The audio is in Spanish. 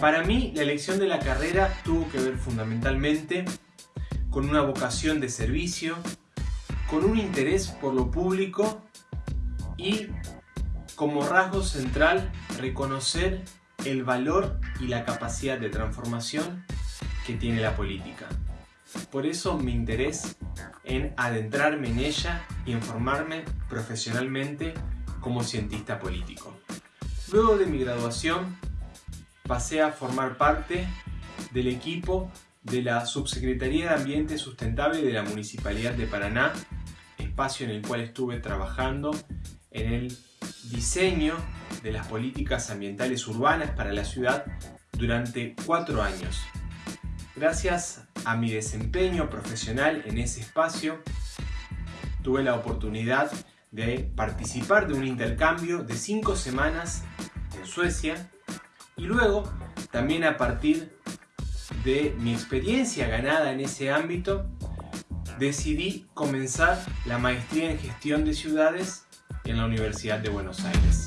Para mí, la elección de la carrera tuvo que ver fundamentalmente con una vocación de servicio, con un interés por lo público y como rasgo central reconocer el valor y la capacidad de transformación que tiene la política. Por eso mi interés en adentrarme en ella y en formarme profesionalmente como cientista político. Luego de mi graduación pasé a formar parte del equipo de la Subsecretaría de Ambiente Sustentable de la Municipalidad de Paraná, espacio en el cual estuve trabajando en el diseño de las políticas ambientales urbanas para la ciudad durante cuatro años. Gracias a mi desempeño profesional en ese espacio, tuve la oportunidad de participar de un intercambio de cinco semanas en Suecia y luego también a partir de mi experiencia ganada en ese ámbito decidí comenzar la maestría en gestión de ciudades en la Universidad de Buenos Aires.